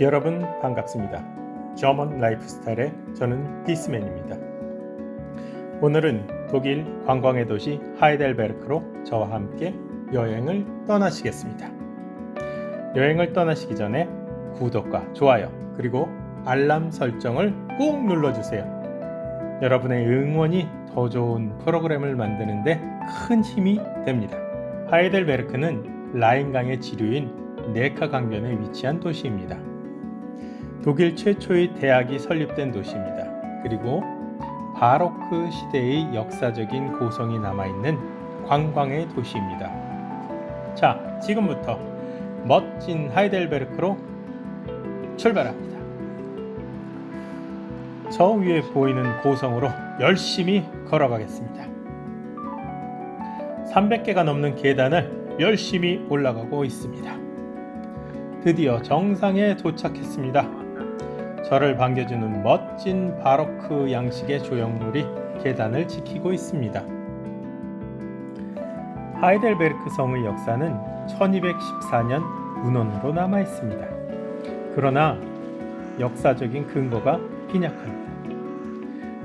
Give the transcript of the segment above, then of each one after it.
여러분 반갑습니다. 저먼 라이프스타일의 저는 디스맨입니다. 오늘은 독일 관광의 도시 하이델베르크로 저와 함께 여행을 떠나시겠습니다. 여행을 떠나시기 전에 구독과 좋아요 그리고 알람 설정을 꼭 눌러주세요. 여러분의 응원이 더 좋은 프로그램을 만드는데 큰 힘이 됩니다. 하이델베르크는 라인강의 지류인 네카 강변에 위치한 도시입니다. 독일 최초의 대학이 설립된 도시입니다. 그리고 바로크 시대의 역사적인 고성이 남아있는 관광의 도시입니다. 자, 지금부터 멋진 하이델베르크로 출발합니다. 저 위에 보이는 고성으로 열심히 걸어가겠습니다. 300개가 넘는 계단을 열심히 올라가고 있습니다. 드디어 정상에 도착했습니다. 저를 반겨주는 멋진 바로크 양식의 조형물이 계단을 지키고 있습니다. 하이델베르크 성의 역사는 1214년 문헌으로 남아 있습니다. 그러나 역사적인 근거가 빈약합니다.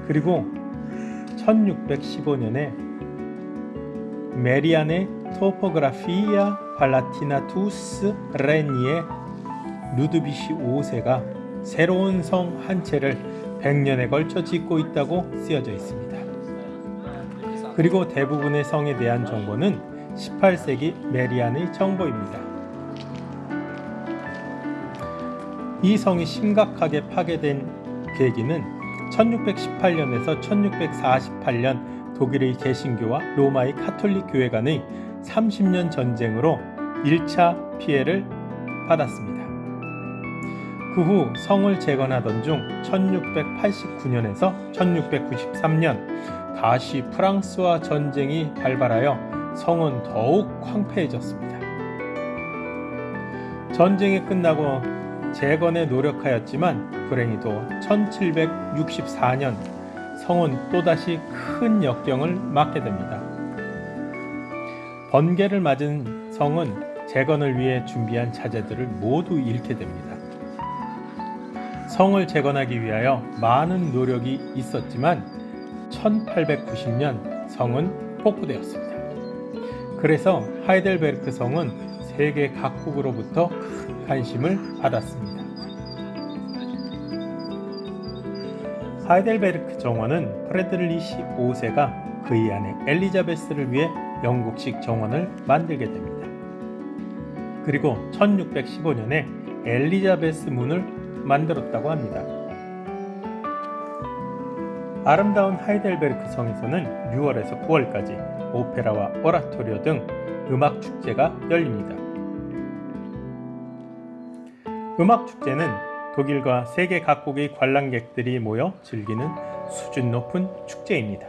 그리고 1615년에 메리안의 Topographia Palatinatus Rheni의 루드비히 5세가 새로운 성 한 채를 100년에 걸쳐 짓고 있다고 쓰여져 있습니다. 그리고 대부분의 성에 대한 정보는 18세기 메리안의 정보입니다. 이 성이 심각하게 파괴된 계기는 1618년에서 1648년 독일의 개신교와 로마의 카톨릭 교회 간의 30년 전쟁으로 1차 피해를 받았습니다. 그 후 성을 재건하던 중 1689년에서 1693년 다시 프랑스와 전쟁이 발발하여 성은 더욱 황폐해졌습니다. 전쟁이 끝나고 재건에 노력하였지만 불행히도 1764년 성은 또다시 큰 역경을 맞게 됩니다. 번개를 맞은 성은 재건을 위해 준비한 자재들을 모두 잃게 됩니다. 성을 재건하기 위하여 많은 노력이 있었지만 1890년 성은 폭포되었습니다. 그래서 하이델베르크 성은 세계 각국으로부터 관심을 받았습니다. 하이델베르크 정원은 프레드리시 5세가 그의 아내 엘리자베스를 위해 영국식 정원을 만들게 됩니다. 그리고 1615년에 엘리자베스 문을 만들었다고 합니다. 아름다운 하이델베르크 성에서는 6월에서 9월까지 오페라와 오라토리오 등 음악 축제가 열립니다. 음악 축제는 독일과 세계 각국의 관람객들이 모여 즐기는 수준 높은 축제입니다.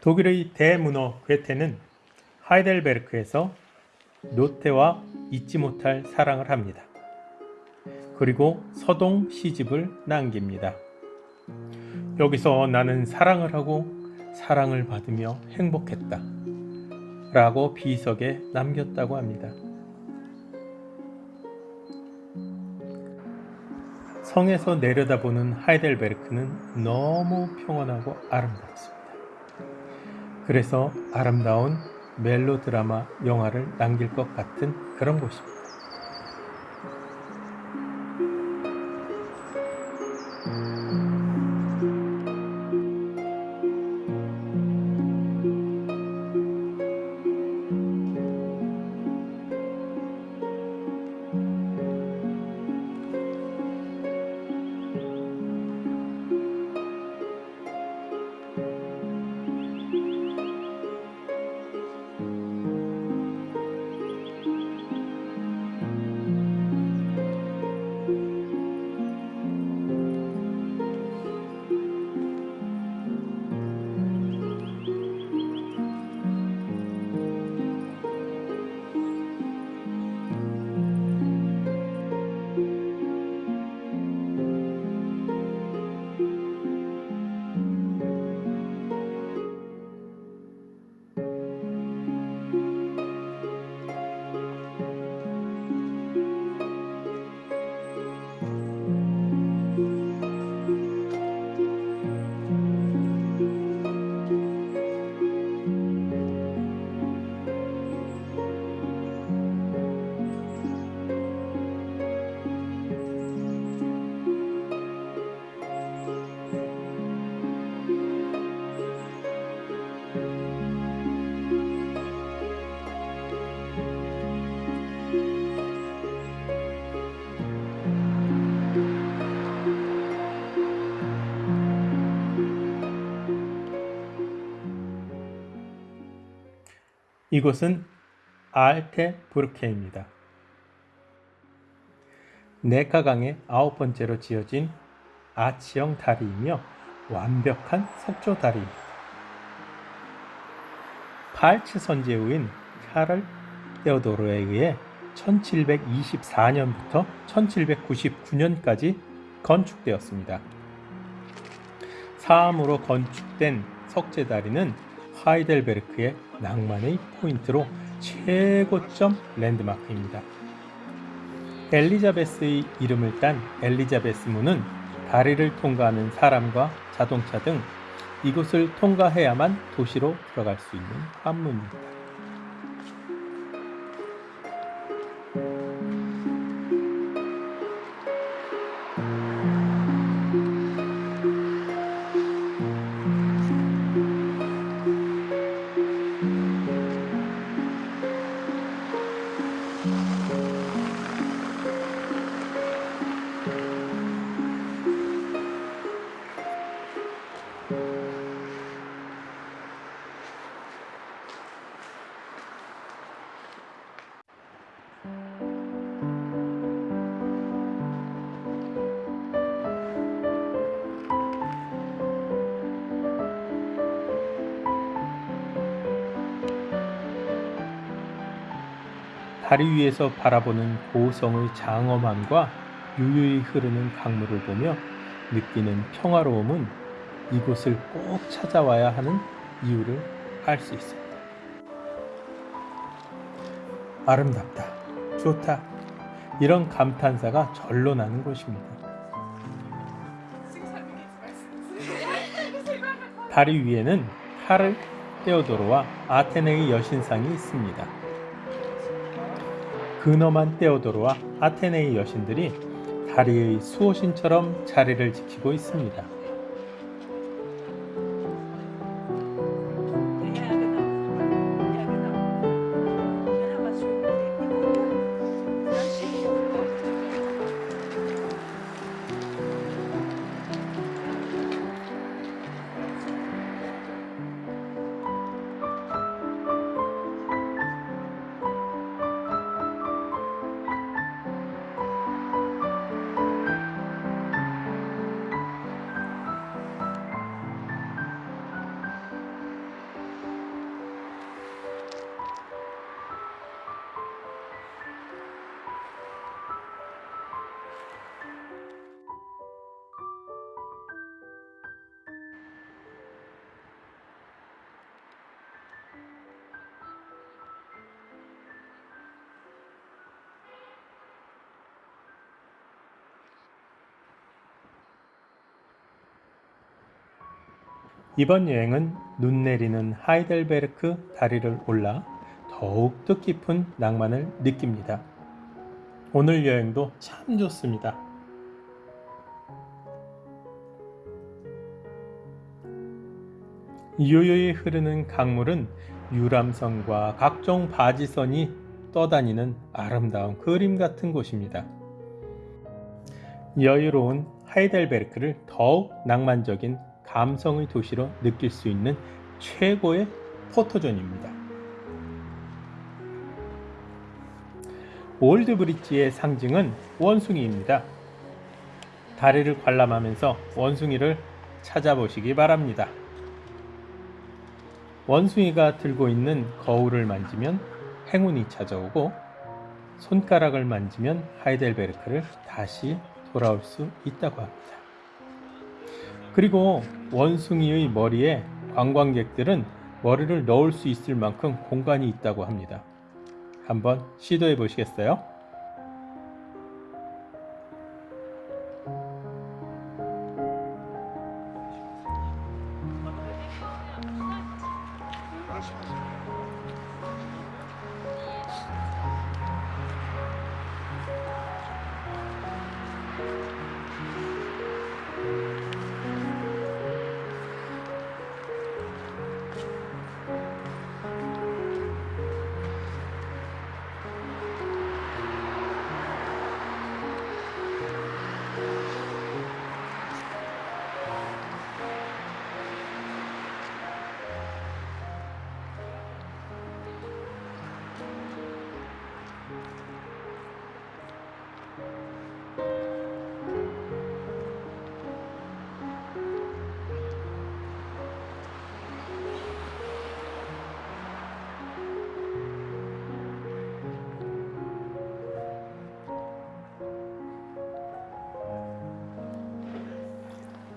독일의 대문호 괴테는 하이델베르크에서 노테와 잊지 못할 사랑을 합니다. 그리고 서동 시집을 남깁니다. 여기서 나는 사랑을 하고 사랑을 받으며 행복했다. 라고 비석에 남겼다고 합니다. 성에서 내려다보는 하이델베르크는 너무 평온하고 아름답습니다. 그래서 아름다운 멜로 드라마 영화를 남길 것 같은 그런 곳입니다. 이곳은 알테부르케입니다. 네카강의 아홉 번째로 지어진 아치형 다리이며 완벽한 석조 다리입니다. 팔츠 선제후인 카를 테오도로에 의해 1724년부터 1799년까지 건축되었습니다. 사암으로 건축된 석재 다리는 하이델베르크의 낭만의 포인트로 최고점 랜드마크입니다. 엘리자베스의 이름을 딴 엘리자베스 문은 다리를 통과하는 사람과 자동차 등 이곳을 통과해야만 도시로 들어갈 수 있는 관문입니다. 다리 위에서 바라보는 고성의 장엄함과 유유히 흐르는 강물을 보며 느끼는 평화로움은 이곳을 꼭 찾아와야 하는 이유를 알 수 있습니다. 아름답다, 좋다, 이런 감탄사가 절로 나는 곳입니다. 다리 위에는 카를 테오도로와 아테네의 여신상이 있습니다. 근엄한 테오도로와 아테네의 여신들이 다리의 수호신처럼 자리를 지키고 있습니다. 이번 여행은 눈 내리는 하이델베르크 다리를 올라 더욱 뜻깊은 낭만을 느낍니다. 오늘 여행도 참 좋습니다. 요요히 흐르는 강물은 유람선과 각종 바지선이 떠다니는 아름다운 그림 같은 곳입니다. 여유로운 하이델베르크를 더욱 낭만적인 감성의 도시로 느낄 수 있는 최고의 포토존입니다. 올드 브릿지의 상징은 원숭이입니다. 다리를 관람하면서 원숭이를 찾아보시기 바랍니다. 원숭이가 들고 있는 거울을 만지면 행운이 찾아오고 손가락을 만지면 하이델베르크를 다시 돌아올 수 있다고 합니다. 그리고 원숭이의 머리에 관광객들은 머리를 넣을 수 있을 만큼 공간이 있다고 합니다. 한번 시도해 보시겠어요? 음.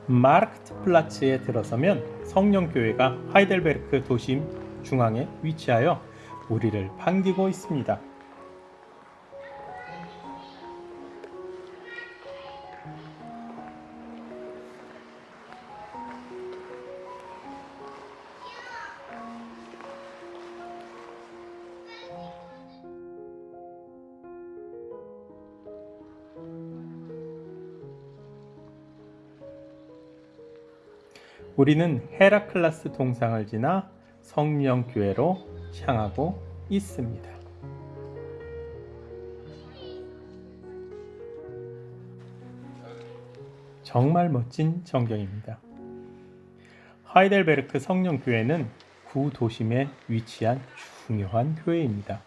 마르크트 플라츠에 들어서면 성령교회가 하이델베르크 도심 중앙에 위치하여 우리를 반기고 있습니다. 우리는 헤라클라스 동상을 지나 성령교회로 향하고 있습니다. 정말 멋진 전경입니다. 하이델베르크 성령교회는 구도심에 위치한 중요한 교회입니다.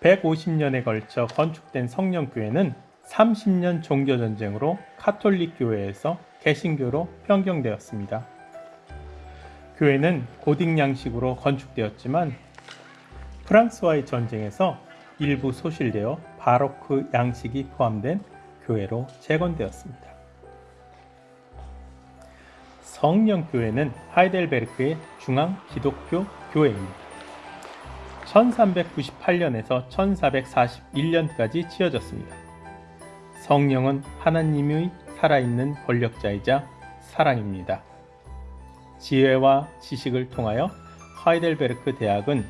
150년에 걸쳐 건축된 성령교회는 30년 종교전쟁으로 카톨릭 교회에서 개신교로 변경되었습니다. 교회는 고딕 양식으로 건축되었지만 프랑스와의 전쟁에서 일부 소실되어 바로크 양식이 포함된 교회로 재건되었습니다. 성령교회는 하이델베르크의 중앙 기독교 교회입니다. 1398년에서 1441년까지 지어졌습니다. 성령은 하나님의 살아있는 권력자이자 사랑입니다. 지혜와 지식을 통하여 하이델베르크 대학은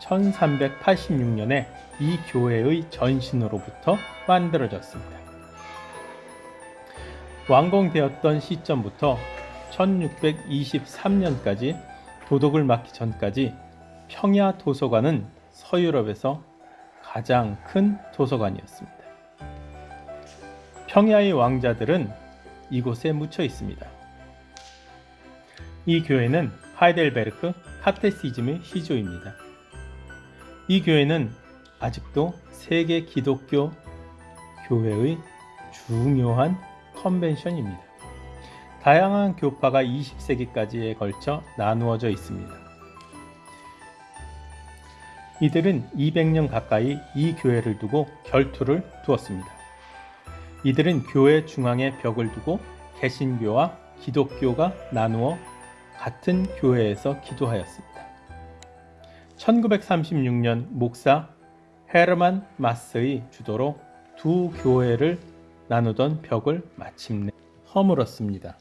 1386년에 이 교회의 전신으로부터 만들어졌습니다. 완공되었던 시점부터 1623년까지 도덕을 막기 전까지 평야 도서관은 서유럽에서 가장 큰 도서관이었습니다. 평야의 왕자들은 이곳에 묻혀 있습니다. 이 교회는 하이델베르크 카테시즘의 시조입니다. 이 교회는 아직도 세계 기독교 교회의 중요한 컨벤션입니다. 다양한 교파가 20세기까지에 걸쳐 나누어져 있습니다. 이들은 200년 가까이 이 교회를 두고 결투를 두었습니다. 이들은 교회 중앙에 벽을 두고 개신교와 기독교가 나누어 같은 교회에서 기도하였습니다. 1936년 목사 헤르만 마스의 주도로 두 교회를 나누던 벽을 마침내 허물었습니다.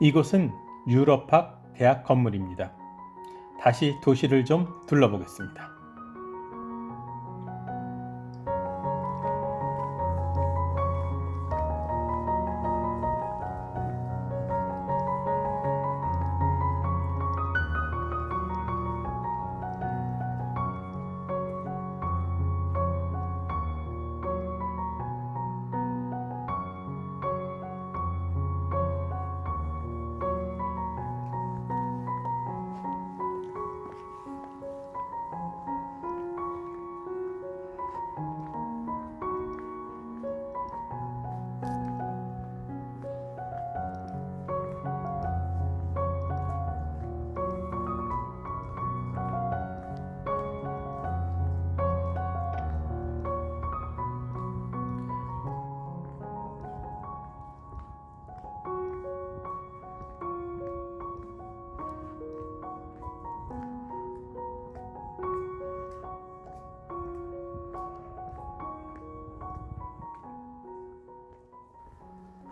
이곳은 유럽학 대학 건물입니다. 다시 도시를 좀 둘러보겠습니다.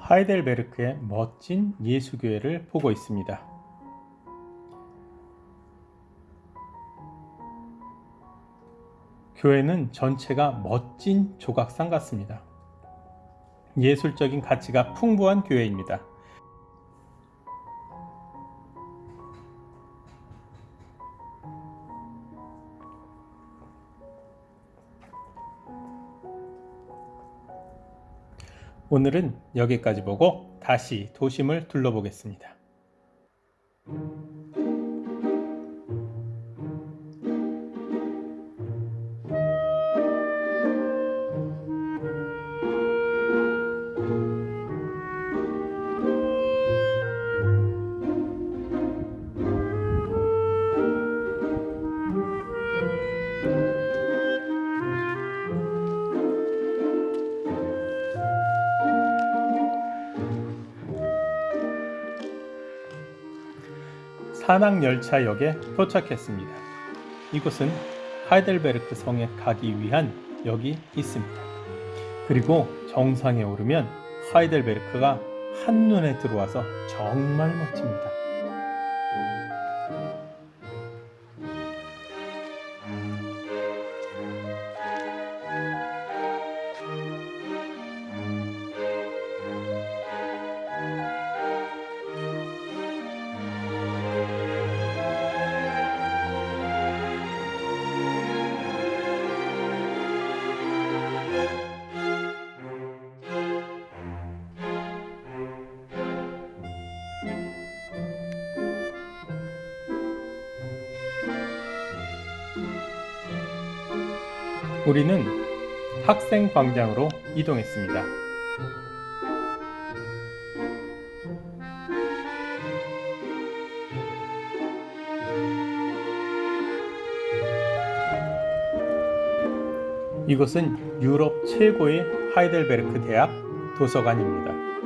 하이델베르크의 멋진 예수교회를 보고 있습니다. 교회는 전체가 멋진 조각상 같습니다. 예술적인 가치가 풍부한 교회입니다. 오늘은 여기까지 보고 다시 도심을 둘러보겠습니다. 산악열차역에 도착했습니다. 이곳은 하이델베르크 성에 가기 위한 역이 있습니다. 그리고 정상에 오르면 하이델베르크가 한눈에 들어와서 정말 멋집니다. 우리는 학생 광장으로 이동했습니다. 이곳은 유럽 최고의 하이델베르크 대학 도서관입니다.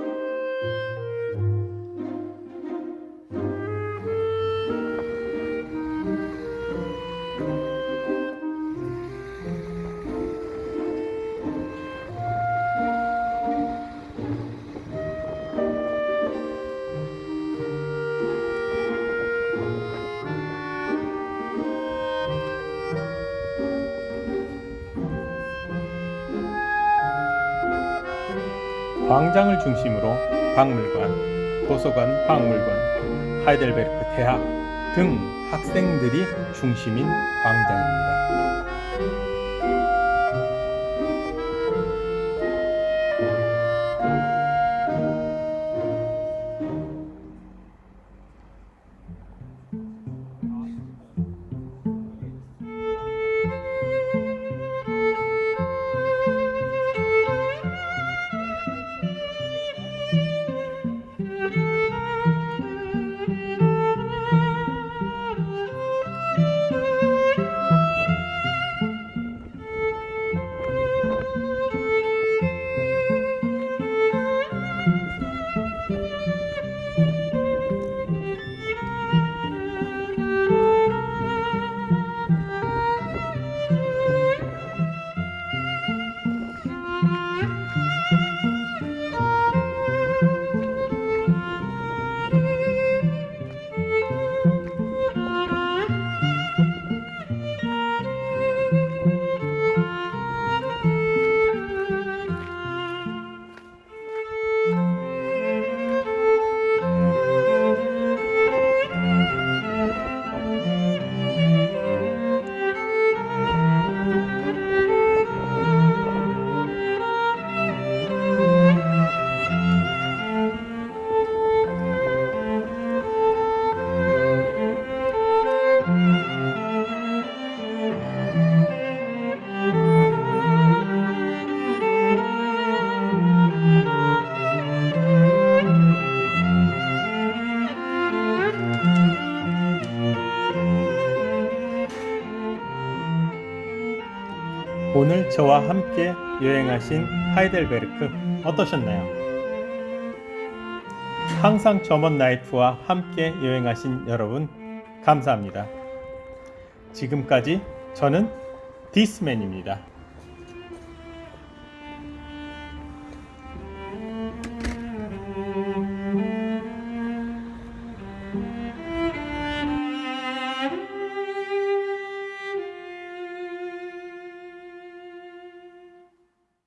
광장을 중심으로 박물관, 도서관, 박물관, 하이델베르크 대학 등 학생들이 중심인 광장입니다. 저와 함께 여행하신 하이델베르크 어떠셨나요? 항상 점원 나이프와 함께 여행하신 여러분 감사합니다. 지금까지 저는 디스맨입니다.